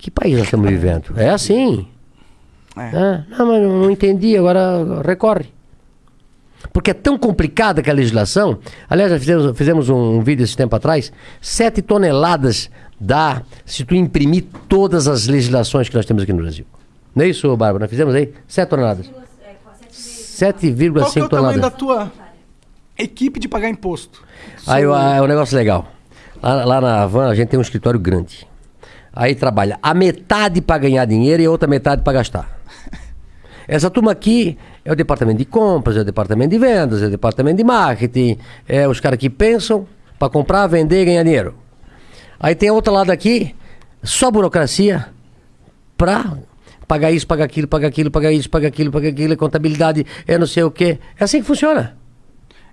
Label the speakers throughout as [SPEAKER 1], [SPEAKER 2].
[SPEAKER 1] Que país nós estamos vivendo? É assim.
[SPEAKER 2] É.
[SPEAKER 1] É, não, mas não, não entendi, agora recorre. Porque é tão complicada que a legislação. Aliás, nós fizemos, fizemos um vídeo esse tempo atrás. Sete toneladas dá se tu imprimir todas as legislações que nós temos aqui no Brasil. Não é isso, Bárbara? Nós fizemos aí? Sete toneladas.
[SPEAKER 2] Qual que é
[SPEAKER 1] 7,5
[SPEAKER 2] o tamanho da
[SPEAKER 1] toneladas.
[SPEAKER 2] tua equipe de pagar imposto?
[SPEAKER 1] Aí é um negócio legal. Lá, lá na Havan a gente tem um escritório grande. Aí trabalha a metade para ganhar dinheiro e a outra metade para gastar. Essa turma aqui é o departamento de compras, é o departamento de vendas, é o departamento de marketing, é os caras que pensam para comprar, vender e ganhar dinheiro. Aí tem outro lado aqui, só burocracia para pagar isso, pagar aquilo, pagar aquilo, pagar isso, pagar aquilo, pagar aquilo, contabilidade, é não sei o quê. É assim que funciona.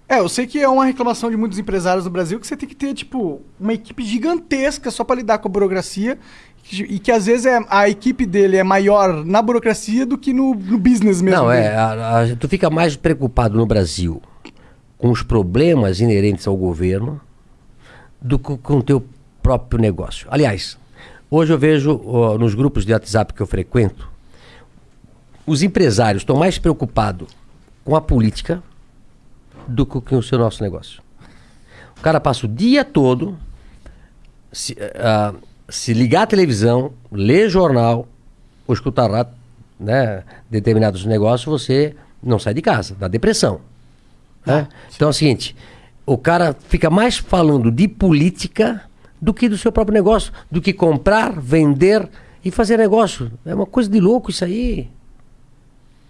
[SPEAKER 2] É, eu sei que é uma reclamação de muitos empresários no Brasil que você tem que ter, tipo, uma equipe gigantesca só pra lidar com a burocracia e que às vezes é, a equipe dele é maior na burocracia do que no, no business mesmo.
[SPEAKER 1] Não, é. a- a- tu fica mais preocupado no Brasil com os problemas inerentes ao governo do que com o teu próprio negócio. Aliás, hoje eu vejo ó, nos grupos de WhatsApp que eu frequento, os empresários estão mais preocupados com a política do que o seu nosso negócio. O cara passa o dia todo se, ah, se ligar à televisão, ler jornal ou escutar rádio, né, determinados negócios, você não sai de casa, dá depressão. né? Então é o seguinte, o cara fica mais falando de política do que do seu próprio negócio, do que comprar, vender e fazer negócio. É uma coisa de louco isso aí.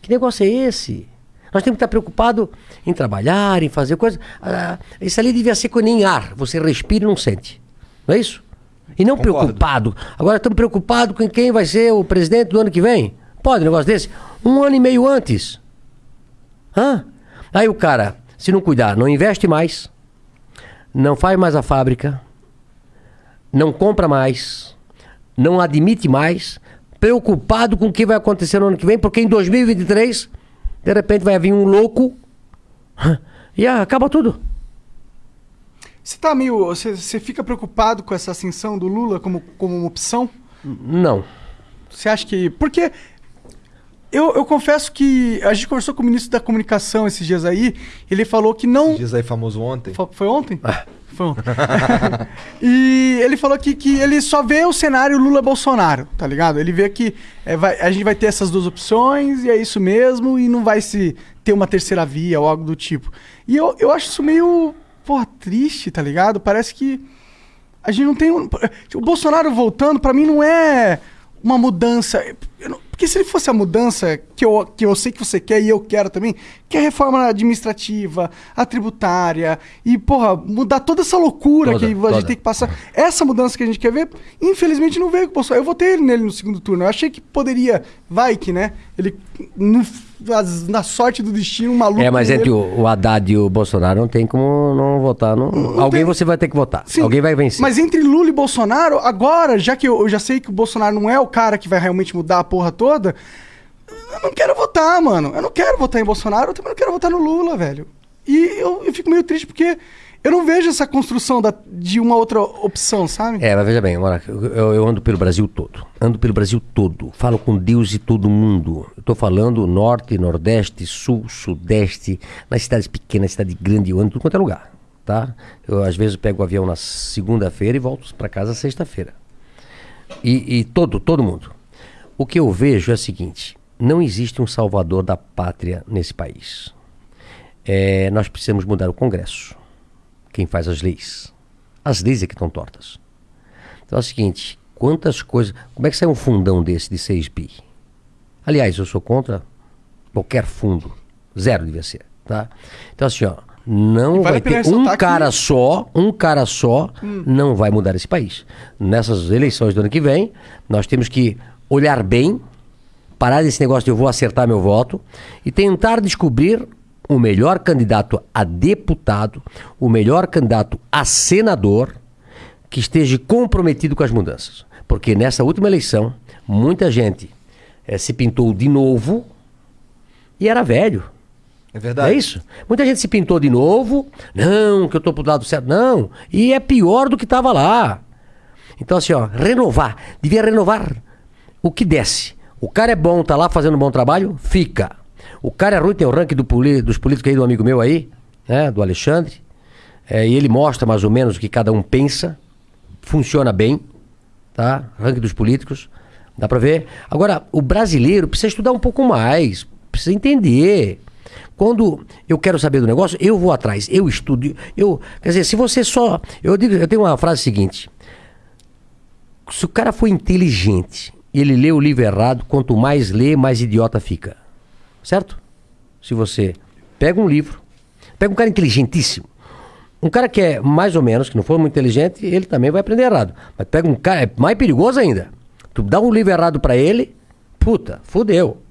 [SPEAKER 1] Que negócio é esse? Nós temos que estar preocupados em trabalhar, em fazer coisas. Ah, isso ali devia ser com nem ar. Você respira e não sente. Não é isso? E não
[SPEAKER 3] Concordo.
[SPEAKER 1] preocupado. Agora estamos preocupados com quem vai ser o presidente do ano que vem. Pode um negócio desse? Um ano e meio antes. Hã? Aí o cara, se não cuidar, não investe mais, não faz mais a fábrica, não compra mais, não admite mais, preocupado com o que vai acontecer no ano que vem, porque em 2023, de repente vai vir um louco e ah, acaba tudo.
[SPEAKER 2] Você tá meio. Você, você fica preocupado com essa ascensão do Lula como, como uma opção?
[SPEAKER 1] Não.
[SPEAKER 2] Você acha que. Porque. Eu, eu confesso que a gente conversou com o ministro da comunicação esses dias aí, ele falou que não.
[SPEAKER 3] Diz aí famoso ontem.
[SPEAKER 2] Fo- Foi ontem? Foi ontem. e ele falou que, que ele só vê o cenário Lula-Bolsonaro, tá ligado? Ele vê que é, vai- a gente vai ter essas duas opções e é isso mesmo, e não vai se ter uma terceira via ou algo do tipo. E eu, eu acho isso meio, porra, triste, tá ligado? Parece que a gente não tem. um- O Bolsonaro voltando, pra mim, não é uma mudança. eu não- porque se ele fosse a mudança que eu, que eu sei que você quer e eu quero também, que é a reforma administrativa, a tributária, e, porra, mudar toda essa loucura
[SPEAKER 1] Toda,
[SPEAKER 2] que a
[SPEAKER 1] toda.
[SPEAKER 2] gente tem que passar. Essa mudança que a gente quer ver, infelizmente não veio com o Bolsonaro. Eu votei ele nele no segundo turno. Eu achei que poderia, vai que, né? Ele, no- na sorte do destino, um maluco.
[SPEAKER 1] É, mas entre o, o Haddad e o Bolsonaro não tem como não votar. Não, alguém
[SPEAKER 2] tem-
[SPEAKER 1] você vai ter que votar.
[SPEAKER 2] Sim,
[SPEAKER 1] Alguém vai vencer.
[SPEAKER 2] Mas entre Lula e Bolsonaro, agora, já que eu, eu já sei que o Bolsonaro não é o cara que vai realmente mudar a porra toda, eu não quero votar, mano. Eu não quero votar em Bolsonaro, eu também não quero votar no Lula, velho. E eu, eu fico meio triste porque eu não vejo essa construção da- de uma outra opção, sabe?
[SPEAKER 1] É, mas veja bem, eu, eu- ando pelo Brasil todo. Ando pelo Brasil todo. Falo com Deus e todo mundo. Tô falando norte, nordeste, sul, sudeste, nas cidades pequenas, cidade grande, eu ando tudo quanto é lugar. Tá? Eu às vezes pego o avião na segunda-feira e volto para casa sexta-feira. E, e todo, todo mundo. O que eu vejo é o seguinte: não existe um salvador da pátria nesse país. É, nós precisamos mudar o Congresso. Quem faz as leis. As leis é que estão tortas. Então é o seguinte, quantas coisas. Como é que sai um fundão desse de 6 bi? Aliás, eu sou contra qualquer fundo. Zero devia ser. Tá? Então, assim, ó, não
[SPEAKER 2] vale
[SPEAKER 1] vai ter um
[SPEAKER 2] que-
[SPEAKER 1] cara só, um cara só não vai mudar esse país. Nessas eleições do ano que vem, nós temos que olhar bem, parar desse negócio de eu vou acertar meu voto e tentar descobrir o melhor candidato a deputado, o melhor candidato a senador que esteja comprometido com as mudanças. Porque nessa última eleição, muita gente eh, se pintou de novo e era velho.
[SPEAKER 3] É verdade.
[SPEAKER 1] É isso? Muita gente se pintou de novo. Não, que eu tô pro lado certo. Não. E é pior do que estava lá. Então, assim, ó, renovar. Devia renovar o que desce. O cara é bom, tá lá fazendo um bom trabalho, fica. O cara é ruim, tem o ranking do poli- dos políticos aí do amigo meu aí, né? Do Alexandre. É, e ele mostra mais ou menos o que cada um pensa. Funciona bem, tá? Ranking dos políticos. Dá pra ver. Agora, o brasileiro precisa estudar um pouco mais. Precisa entender. Quando eu quero saber do negócio, eu vou atrás, eu estudo. Eu, quer dizer, se você só. Eu, digo, eu tenho uma frase seguinte: se o cara for inteligente ele lê o livro errado, quanto mais lê, mais idiota fica. Certo? Se você pega um livro, pega um cara inteligentíssimo. Um cara que é mais ou menos, que não for muito inteligente, ele também vai aprender errado. Mas pega um cara, é mais perigoso ainda. Tu dá um livro errado pra ele, puta, fudeu.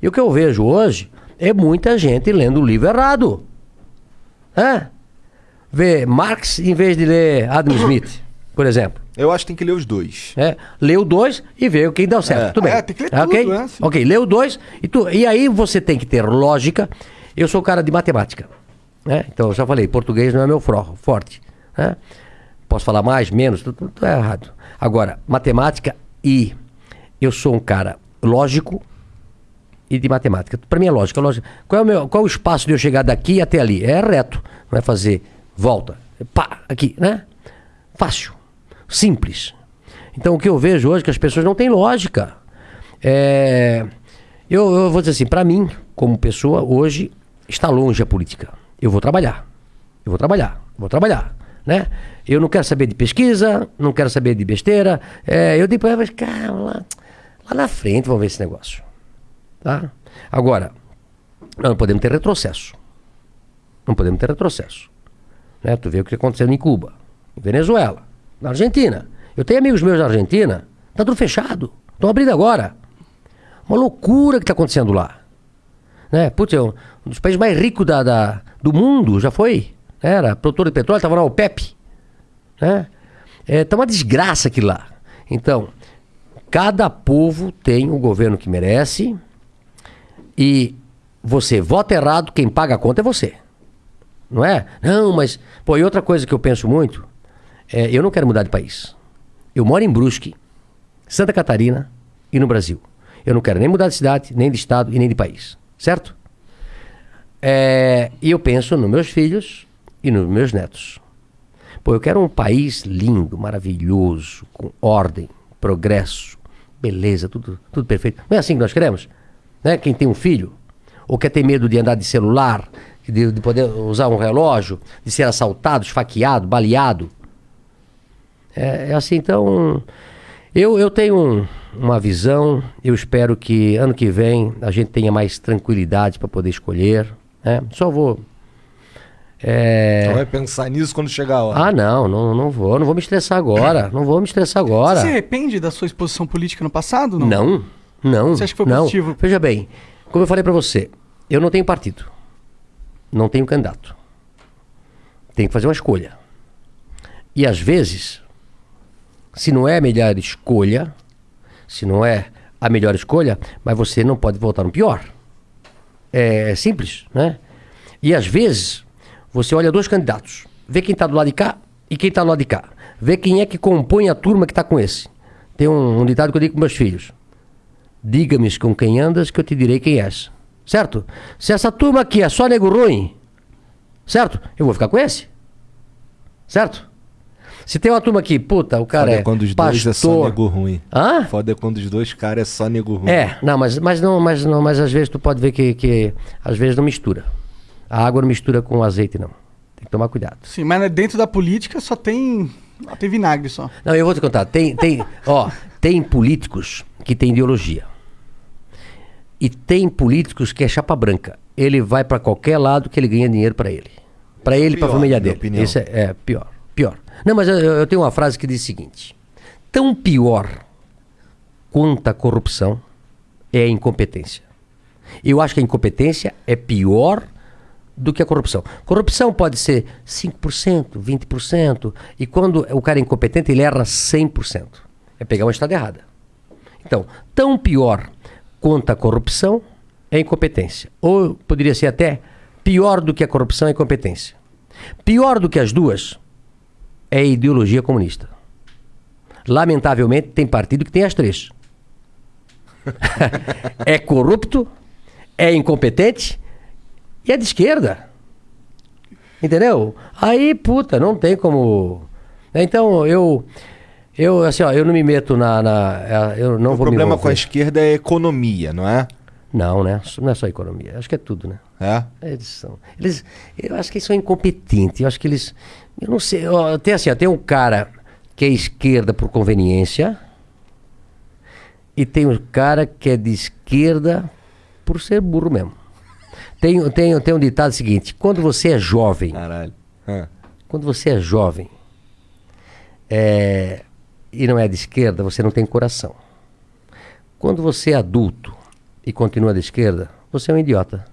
[SPEAKER 1] E o que eu vejo hoje é muita gente lendo o livro errado. Hã? Vê Marx em vez de ler Adam Smith, por exemplo.
[SPEAKER 3] Eu acho que tem que ler os dois.
[SPEAKER 1] É, lê o 2 e vê quem deu certo.
[SPEAKER 3] É.
[SPEAKER 1] Tudo bem.
[SPEAKER 2] É, tem que ler
[SPEAKER 1] ok?
[SPEAKER 2] tudo, né? Sim.
[SPEAKER 1] Ok, lê o 2 e, tu- e aí você tem que ter lógica. Eu sou cara de matemática. Né? Então, eu já falei, português não é meu fro- forte. Né? Posso falar mais, menos, tudo, tudo é errado. Agora, matemática e eu sou um cara lógico e de matemática. Para mim é lógica, lógica. Qual é, o meu, qual é o espaço de eu chegar daqui até ali? É reto, não é fazer volta. Pá, aqui, né? Fácil, simples. Então o que eu vejo hoje é que as pessoas não têm lógica. É, eu, eu vou dizer assim, para mim, como pessoa, hoje está longe a política. Eu vou trabalhar. Eu vou trabalhar, vou trabalhar, né? Eu não quero saber de pesquisa, não quero saber de besteira. É, eu digo para cara, lá, lá na frente vamos ver esse negócio. Tá? Agora, não podemos ter retrocesso. Não podemos ter retrocesso. Né? Tu vê o que está acontecendo em Cuba, em Venezuela, na Argentina. Eu tenho amigos meus na Argentina, tá tudo fechado. Estão abrindo agora. Uma loucura que está acontecendo lá. Né? Putz, é um um dos países mais ricos da, da- do mundo, já foi. Era produtor de petróleo, estava na OPEP. Né? É, tá uma desgraça aqui lá. Então, cada povo tem o governo que merece e você vota errado, quem paga a conta é você. Não é? Não, mas. Pô, e outra coisa que eu penso muito é: eu não quero mudar de país. Eu moro em Brusque, Santa Catarina e no Brasil. Eu não quero nem mudar de cidade, nem de estado e nem de país. Certo? É, e eu penso nos meus filhos e nos meus netos. Pô, eu quero um país lindo, maravilhoso, com ordem, progresso, beleza, tudo, tudo perfeito. Não é assim que nós queremos? Né? Quem tem um filho, ou quer ter medo de andar de celular, de, de poder usar um relógio, de ser assaltado, esfaqueado, baleado. É, é assim, então. Eu, eu tenho um- uma visão, eu espero que ano que vem a gente tenha mais tranquilidade para poder escolher. Né? Só vou. É...
[SPEAKER 3] Só vai pensar nisso quando chegar a hora.
[SPEAKER 1] Ah, não, não, não vou, não vou me estressar agora. Não vou me estressar agora.
[SPEAKER 2] Você se arrepende da sua exposição política no passado? Não.
[SPEAKER 1] Não, não.
[SPEAKER 2] Você acha que foi
[SPEAKER 1] não.
[SPEAKER 2] positivo?
[SPEAKER 1] Veja bem, como eu falei pra você, eu não tenho partido. Não tenho candidato. Tenho que fazer uma escolha. E às vezes, se não é a melhor escolha, se não é a melhor escolha, mas você não pode votar no pior. É simples, né? E às vezes, você olha dois candidatos, vê quem está do lado de cá e quem está do lado de cá. Vê quem é que compõe a turma que está com esse. Tem um, um ditado que eu digo com meus filhos. Diga-me com quem andas que eu te direi quem és. Certo? Se essa turma aqui é só nego ruim, certo? Eu vou ficar com esse. Certo? Se tem uma turma aqui, puta, o cara
[SPEAKER 3] Foda
[SPEAKER 1] é
[SPEAKER 3] quando os dois é só
[SPEAKER 1] pastor.
[SPEAKER 3] nego ruim.
[SPEAKER 1] Hã?
[SPEAKER 3] Foda é quando os dois caras é só nego ruim.
[SPEAKER 1] É, não, mas, mas não, mas não, mas às vezes tu pode ver que, que às vezes não mistura. A água não mistura com o azeite, não. Tem que tomar cuidado.
[SPEAKER 2] Sim, mas dentro da política só tem. Só tem vinagre só.
[SPEAKER 1] Não, eu vou te contar. Tem, tem, ó, tem políticos que têm ideologia. E tem políticos que é chapa branca. Ele vai pra qualquer lado que ele ganha dinheiro pra ele. Pra ele e pra
[SPEAKER 3] Pior,
[SPEAKER 1] família dele.
[SPEAKER 3] opinião.
[SPEAKER 1] Isso é, é pior. Não, mas eu, eu tenho uma frase que diz o seguinte: tão pior quanto a corrupção é a incompetência. Eu acho que a incompetência é pior do que a corrupção. Corrupção pode ser 5%, 20%, e quando o cara é incompetente, ele erra 100%. É pegar uma estrada errada. Então, tão pior quanto a corrupção é a incompetência. Ou poderia ser até pior do que a corrupção é a incompetência. Pior do que as duas é ideologia comunista. Lamentavelmente, tem partido que tem as três. é corrupto, é incompetente e é de esquerda. Entendeu? Aí, puta, não tem como. Então, eu. Eu, assim, ó, eu não me meto na. na eu não
[SPEAKER 3] o
[SPEAKER 1] vou
[SPEAKER 3] problema com a esquerda é a economia, não é?
[SPEAKER 1] Não, né? Não é só economia. Acho que é tudo, né?
[SPEAKER 3] É?
[SPEAKER 1] Eles são. Eles, eu acho que eles são incompetentes. Eu acho que eles. Eu não sei. Ó, tem assim, ó, tem um cara que é esquerda por conveniência. E tem um cara que é de esquerda por ser burro mesmo. Tem, tem, tem um ditado seguinte: quando você é jovem.
[SPEAKER 3] Caralho.
[SPEAKER 1] Quando você é jovem é, e não é de esquerda, você não tem coração. Quando você é adulto e continua de esquerda, você é um idiota.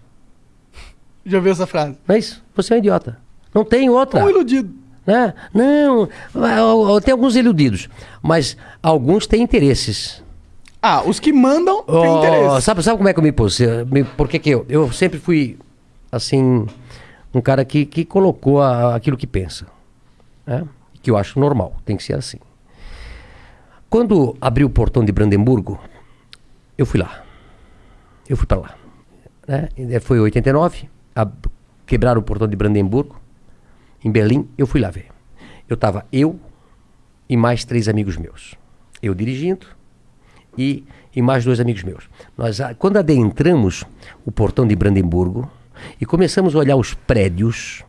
[SPEAKER 2] Já viu essa frase?
[SPEAKER 1] Não é isso? Você é um idiota. Não tem outra.
[SPEAKER 2] Ou iludido.
[SPEAKER 1] Né? Não, tem alguns iludidos, mas alguns têm interesses.
[SPEAKER 2] Ah, os que mandam têm
[SPEAKER 1] Oh,
[SPEAKER 2] interesse.
[SPEAKER 1] sabe, sabe como é que eu me pus? Por que que eu? Eu sempre fui, assim, um cara que, que colocou a- aquilo que pensa. né? Que eu acho normal, tem que ser assim. Quando abriu o portão de Brandemburgo, eu fui lá. Eu fui para lá. Né? Foi em 89, ab- quebraram o portão de Brandemburgo, em Berlim, eu fui lá ver. Eu estava eu e mais três amigos meus. Eu dirigindo, e, e mais dois amigos meus. Nós, quando adentramos o portão de Brandemburgo e começamos a olhar os prédios,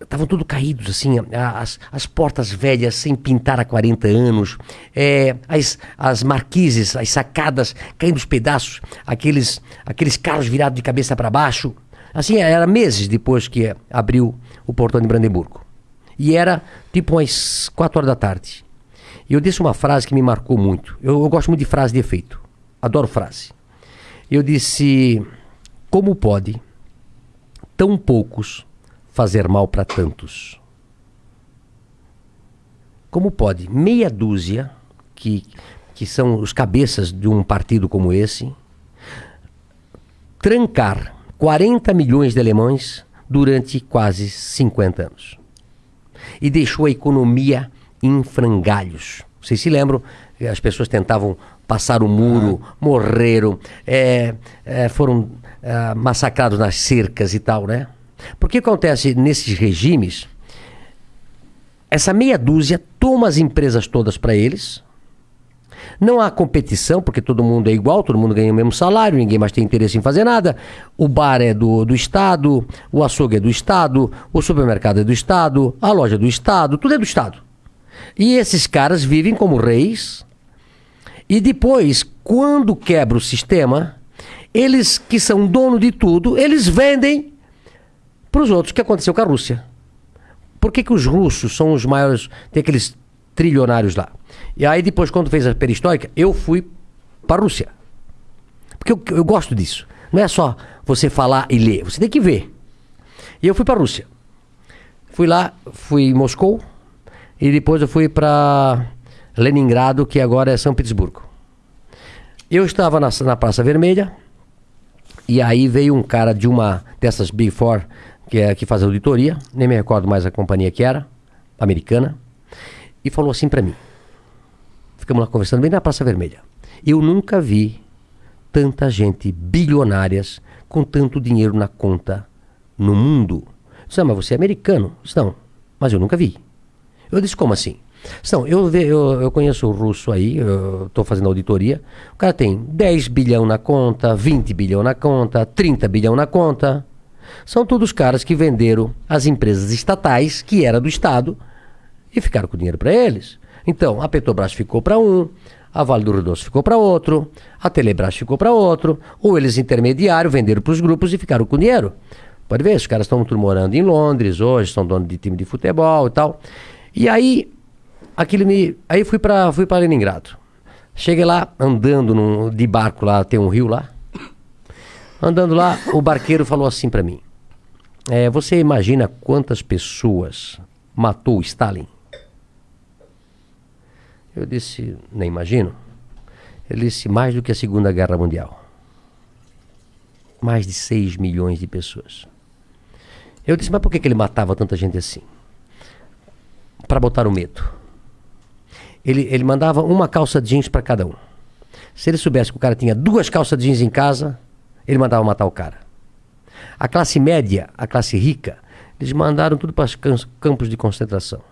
[SPEAKER 1] estavam tudo caídos, assim, a- as, as portas velhas sem pintar há 40 anos, é, as, as marquises, as sacadas caindo os pedaços, aqueles, aqueles carros virados de cabeça para baixo. Assim, era meses depois que abriu o portão de Brandemburgo. E era tipo umas 4 horas da tarde. E eu disse uma frase que me marcou muito. Eu, eu gosto muito de frase de efeito. Adoro frase. Eu disse: Como pode tão poucos fazer mal para tantos? Como pode meia dúzia, que, que são os cabeças de um partido como esse, trancar 40 milhões de alemães durante quase 50 anos? e deixou a economia em frangalhos. Vocês se lembram? As pessoas tentavam passar o muro, morreram, eh, eh, foram ah, massacrados nas cercas e tal, né? Porque acontece nesses regimes? Essa meia dúzia toma as empresas todas para eles. Não há competição, porque todo mundo é igual, todo mundo ganha o mesmo salário, ninguém mais tem interesse em fazer nada. O bar é do, do Estado, o açougue é do Estado, o supermercado é do Estado, a loja é do Estado, tudo é do Estado. E esses caras vivem como reis. E depois, quando quebra o sistema, eles que são dono de tudo, eles vendem para os outros, que aconteceu com a Rússia. Por que, que os russos são os maiores, tem aqueles trilionários lá? E aí depois, quando fez a perestroika, eu fui para a Rússia. Porque eu, eu gosto disso. Não é só você falar e ler, você tem que ver. E eu fui para a Rússia. Fui lá, fui em Moscou, e depois eu fui para Leningrado, que agora é São Petersburgo. Eu estava na, na Praça Vermelha, e aí veio um cara de uma dessas Big Four, que, é, que faz auditoria, nem me recordo mais a companhia que era, americana, e falou assim para mim. Ficamos lá conversando bem na Praça Vermelha. Eu nunca vi tanta gente bilionárias com tanto dinheiro na conta no mundo. Disse, ah, mas você é americano? Não, mas eu nunca vi. Eu disse, como assim? Não, eu, eu, eu conheço o russo aí, estou fazendo auditoria. O cara tem 10 bilhão na conta, 20 bilhão na conta, 30 bilhão na conta. São todos caras que venderam as empresas estatais, que era do Estado, e ficaram com dinheiro para eles. Então, a Petrobras ficou para um, a Vale do Rio Doce ficou para outro, a Telebrás ficou para outro, ou eles intermediário venderam para os grupos e ficaram com dinheiro. Pode ver, os caras estão morando em Londres hoje, são donos de time de futebol e tal. E aí, aquilo me. Aí fui para fui Leningrado. Cheguei lá, andando num- de barco lá, tem um rio lá. Andando lá, o barqueiro falou assim para mim: é, Você imagina quantas pessoas matou Stalin? Eu disse: Nem imagino. Ele disse: Mais do que a Segunda Guerra Mundial. Mais de 6 milhões de pessoas. Eu disse: Mas por que, que ele matava tanta gente assim? Para botar o medo. Ele, ele mandava uma calça jeans para cada um. Se ele soubesse que o cara tinha duas calças jeans em casa, ele mandava matar o cara. A classe média, a classe rica, eles mandaram tudo para os campos de concentração.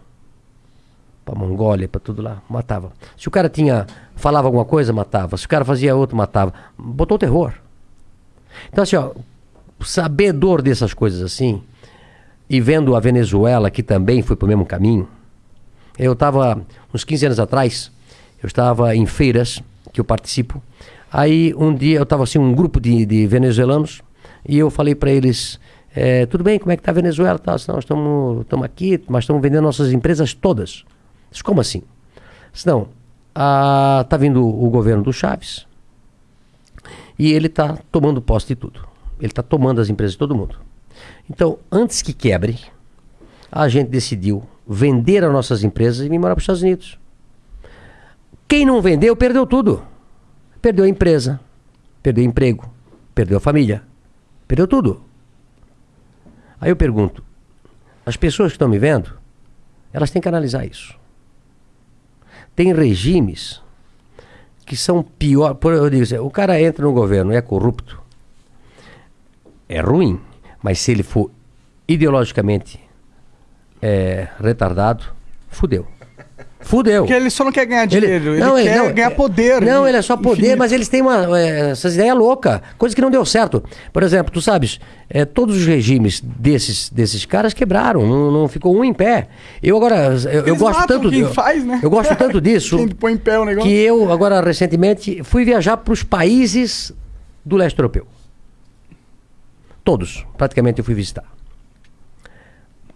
[SPEAKER 1] Mongólia, para tudo lá, matava. Se o cara tinha falava alguma coisa, matava. Se o cara fazia outro, matava. Botou terror. Então assim, ó, sabedor dessas coisas assim, e vendo a Venezuela, que também foi para o mesmo caminho, eu estava, uns 15 anos atrás, eu estava em feiras, que eu participo, aí um dia eu estava assim, um grupo de, de venezuelanos, e eu falei para eles, é, tudo bem, como é que está a Venezuela? Tá, nós estamos aqui, mas estamos vendendo nossas empresas todas. Disse, como assim? Disse, não, está vindo o governo do Chaves, e ele está tomando posse de tudo. Ele está tomando as empresas de todo mundo. Então, antes que quebre, a gente decidiu vender as nossas empresas e me morar para os Estados Unidos. Quem não vendeu, perdeu tudo. Perdeu a empresa, perdeu o emprego, perdeu a família, perdeu tudo. Aí eu pergunto: as pessoas que estão me vendo, elas têm que analisar isso. Tem regimes que são pior. Eu digo assim, o cara entra no governo, é corrupto, é ruim. Mas se ele for ideologicamente é, retardado, fudeu. Fudeu.
[SPEAKER 2] Porque ele só não quer ganhar dinheiro, ele,
[SPEAKER 1] não,
[SPEAKER 2] ele quer
[SPEAKER 1] não,
[SPEAKER 2] ganhar poder.
[SPEAKER 1] Não, ele é só poder,
[SPEAKER 2] infinito.
[SPEAKER 1] mas eles têm uma, é, essas ideias loucas, coisa que não deu certo. Por exemplo, tu sabes, é, todos os regimes desses, desses caras quebraram, não, não ficou um em pé. Eu agora, eu, eu gosto tanto
[SPEAKER 2] quem
[SPEAKER 1] eu,
[SPEAKER 2] faz, né?
[SPEAKER 1] eu gosto tanto disso
[SPEAKER 2] Quem põe em pé o negócio.
[SPEAKER 1] que eu agora recentemente fui viajar para os países do leste europeu. Todos, praticamente eu fui visitar.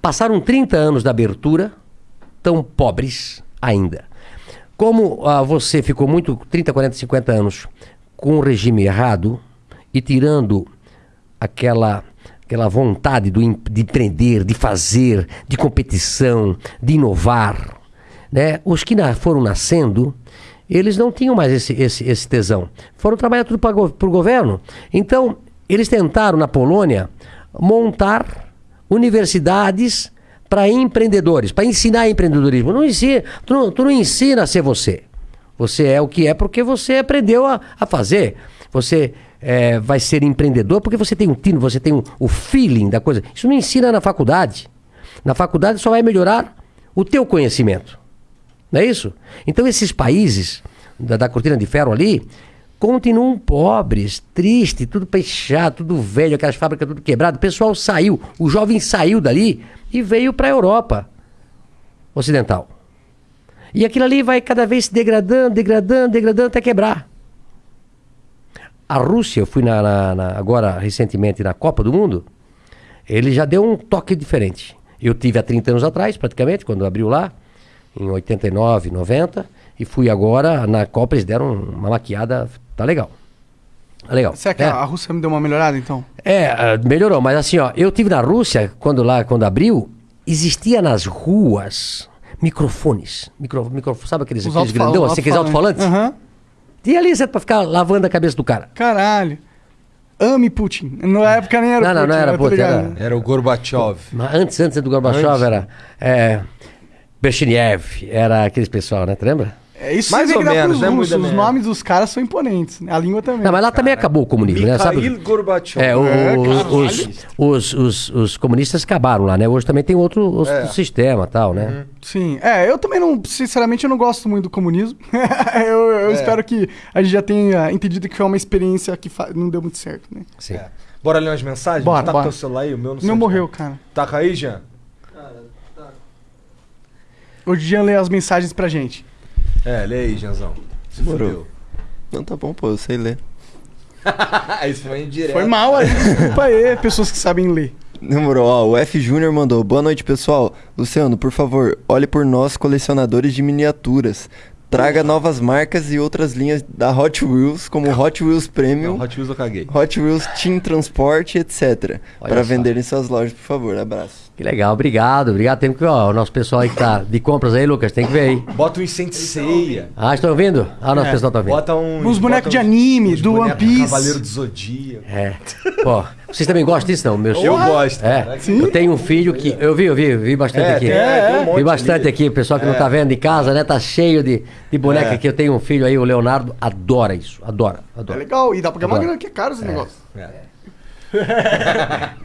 [SPEAKER 1] Passaram 30 anos da abertura, tão pobres ainda. Como ah, você ficou muito 30, 40, 50 anos com o regime errado e tirando aquela aquela vontade do, de empreender, de fazer, de competição, de inovar, né? Os que na- foram nascendo, eles não tinham mais esse, esse, esse tesão. Foram trabalhar tudo para o governo. Então, eles tentaram na Polônia montar universidades para empreendedores, para ensinar empreendedorismo. Não ensina, tu, não, tu não ensina a ser você. Você é o que é porque você aprendeu a, a fazer. Você é, vai ser empreendedor porque você tem um tino, você tem um- o feeling da coisa. Isso não ensina na faculdade. Na faculdade só vai melhorar o teu conhecimento. Não é isso? Então esses países da, da cortina de ferro ali continuam pobres, tristes, tudo fechado, tudo velho, aquelas fábricas tudo quebrado. O pessoal saiu, o jovem saiu dali e veio para a Europa ocidental. E aquilo ali vai cada vez se degradando, degradando, degradando até quebrar. A Rússia, eu fui na, na- na- agora recentemente na Copa do Mundo, ele já deu um toque diferente. Eu tive há 30 anos atrás, praticamente, quando abriu lá, em 89, 90, e fui agora na Copa, eles deram uma maquiada, tá legal. Tá legal.
[SPEAKER 2] Será que
[SPEAKER 1] É.
[SPEAKER 2] a Rússia me deu uma melhorada, então?
[SPEAKER 1] É, ah, melhorou, mas assim, ó, eu tive na Rússia, quando lá, quando abriu, existia nas ruas microfones. Micro, micro, sabe aqueles, aqueles grandão, assim, aqueles alto-falantes?
[SPEAKER 2] Aham.
[SPEAKER 1] E ali você pra ficar lavando a cabeça do cara.
[SPEAKER 2] Caralho. Ame Putin. Na época nem era
[SPEAKER 1] Não, não,
[SPEAKER 2] Putin.
[SPEAKER 1] não era
[SPEAKER 2] né?
[SPEAKER 1] Putin, era-
[SPEAKER 3] Era o Gorbachev.
[SPEAKER 1] Mas antes, antes do Gorbachev
[SPEAKER 3] Antes.
[SPEAKER 1] era é, Brezhnev, era aqueles pessoal, né? Tu lembra?
[SPEAKER 2] É isso
[SPEAKER 3] Mais ou menos, né,
[SPEAKER 2] russos. Os nomes dos caras são imponentes. né? A língua também.
[SPEAKER 1] Não, mas lá também acabou o comunismo, né? Sabe?
[SPEAKER 3] Gorbachev.
[SPEAKER 1] É, o-
[SPEAKER 2] É,
[SPEAKER 1] os, os, os, os comunistas acabaram lá, né? Hoje também tem outro, outro
[SPEAKER 3] É.
[SPEAKER 1] sistema tal, né?
[SPEAKER 2] Sim. É, eu também não, sinceramente, eu não gosto muito do comunismo. eu eu
[SPEAKER 3] É.
[SPEAKER 2] espero que a gente já tenha entendido que foi uma experiência que fa- não deu muito certo, né?
[SPEAKER 1] Sim.
[SPEAKER 3] É. Bora ler umas mensagens?
[SPEAKER 2] Bora,
[SPEAKER 3] tá
[SPEAKER 2] bora.
[SPEAKER 3] com teu celular aí? O meu não sei
[SPEAKER 2] meu
[SPEAKER 3] onde
[SPEAKER 2] morreu,
[SPEAKER 3] tá.
[SPEAKER 2] cara.
[SPEAKER 3] Taca aí, Jean.
[SPEAKER 2] O Jean lê as mensagens pra gente.
[SPEAKER 3] É, lê aí, Jeanzão. Se
[SPEAKER 4] Demorou.
[SPEAKER 3] fudeu.
[SPEAKER 4] Não, tá bom, pô, eu sei ler.
[SPEAKER 3] Isso foi indireto.
[SPEAKER 2] Foi mal aí. Desculpa aí, pessoas que sabem ler.
[SPEAKER 4] Demorou, ó, o F Júnior mandou. Boa noite, pessoal. Luciano, por favor, olhe por nós, colecionadores de miniaturas. Traga novas marcas e outras linhas da Hot Wheels, como Hot Wheels Premium,
[SPEAKER 3] Não, Hot Wheels eu caguei.
[SPEAKER 4] Hot Wheels Team Transport, etc.
[SPEAKER 1] Olha
[SPEAKER 4] Para
[SPEAKER 1] só.
[SPEAKER 4] vender em suas lojas, por favor. Abraço.
[SPEAKER 1] Que legal, obrigado, obrigado. Tem que, ó, o nosso pessoal aí que tá de compras aí, Lucas, tem que ver aí.
[SPEAKER 3] Bota um incêndio ceia.
[SPEAKER 1] Ah, estão ouvindo? Ah, o nosso
[SPEAKER 2] É.
[SPEAKER 1] pessoal tá ouvindo.
[SPEAKER 3] Bota um.
[SPEAKER 2] Uns bonecos de anime, do One Piece.
[SPEAKER 3] Cavaleiro do Zodíaco.
[SPEAKER 1] É. Pô, Vocês também gostam disso, não? Meus
[SPEAKER 3] Eu gosto.
[SPEAKER 1] É, eu tenho um filho que. Eu vi, eu vi, eu vi bastante
[SPEAKER 3] É,
[SPEAKER 1] aqui.
[SPEAKER 3] tem- é, tem um monte
[SPEAKER 1] vi bastante
[SPEAKER 3] ali.
[SPEAKER 1] aqui, o pessoal que não tá vendo em casa, né? Tá cheio de, de boneca
[SPEAKER 3] É.
[SPEAKER 1] aqui. Eu tenho um filho aí, o Leonardo, adora isso. Adora,
[SPEAKER 2] É
[SPEAKER 1] adora.
[SPEAKER 2] legal. E dá pra ganhar uma grana que é caro esse negócio.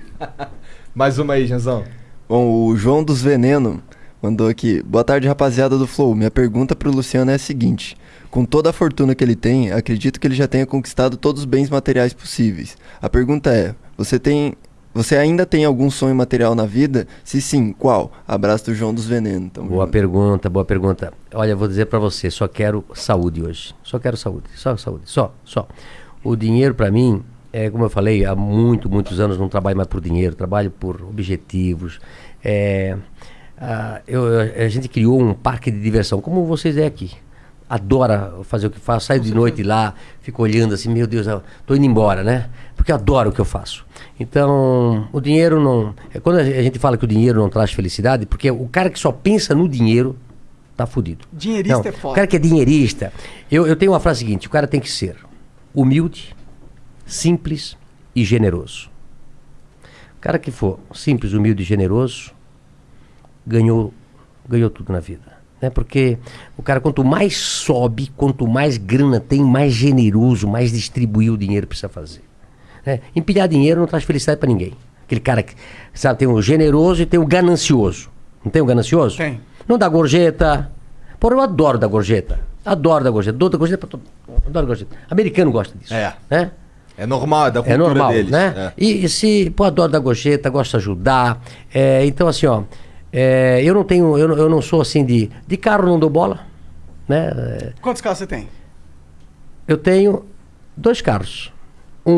[SPEAKER 3] Mais uma aí, Janzão.
[SPEAKER 4] Bom, o João dos Veneno mandou aqui. Boa tarde, rapaziada do Flow. Minha pergunta pro Luciano é a seguinte: Com toda a fortuna que ele tem, acredito que ele já tenha conquistado todos os bens materiais possíveis. A pergunta é: você tem. Você ainda tem algum sonho material na vida? Se sim, qual? Abraço do João dos Veneno. Tamo
[SPEAKER 1] Boa
[SPEAKER 4] junto.
[SPEAKER 1] pergunta, boa pergunta. Olha, vou dizer pra você, só quero saúde hoje. Só quero saúde, só saúde, só, só. O dinheiro pra mim, é como eu falei, há muito, muitos anos não trabalho mais por dinheiro, trabalho por objetivos. É, ah, eu- a gente criou um parque de diversão, como vocês é aqui. Adora fazer o que faz, saio de noite lá, fico olhando assim, meu Deus, eu tô indo embora, né? Porque adoro o que eu faço. Então, o dinheiro não. É quando a gente fala que o dinheiro não traz felicidade, porque o cara que só pensa no dinheiro tá fudido.
[SPEAKER 2] Dinheirista
[SPEAKER 1] Não,
[SPEAKER 2] é foda.
[SPEAKER 1] O cara que é dinheirista. Eu, eu tenho uma frase seguinte: o cara tem que ser humilde, simples e generoso. O cara que for simples, humilde e generoso, ganhou, ganhou tudo na vida. Né? Porque o cara, quanto mais sobe, quanto mais grana tem, mais generoso, mais distribuir o dinheiro precisa fazer. Né? Empilhar dinheiro não traz felicidade para ninguém. Aquele cara que, sabe, tem o generoso e tem o ganancioso. Não tem o ganancioso?
[SPEAKER 2] Tem.
[SPEAKER 1] Não dá gorjeta. Porra, eu adoro dar gorjeta. Adoro dar gorjeta. Dou da gorjeta pra todo Adoro gorjeta. Americano gosta disso.
[SPEAKER 3] É.
[SPEAKER 1] Né?
[SPEAKER 3] É normal, é da
[SPEAKER 1] É
[SPEAKER 3] cultura
[SPEAKER 1] normal,
[SPEAKER 3] deles.
[SPEAKER 1] né?
[SPEAKER 3] É.
[SPEAKER 1] E, e se, pô, adoro dar gorjeta, gosto de ajudar. É, então, assim, ó, é, eu não tenho, eu, não- eu não sou assim de, de carro não dou bola, né? É,
[SPEAKER 2] Quantos carros você tem?
[SPEAKER 1] Eu tenho dois carros.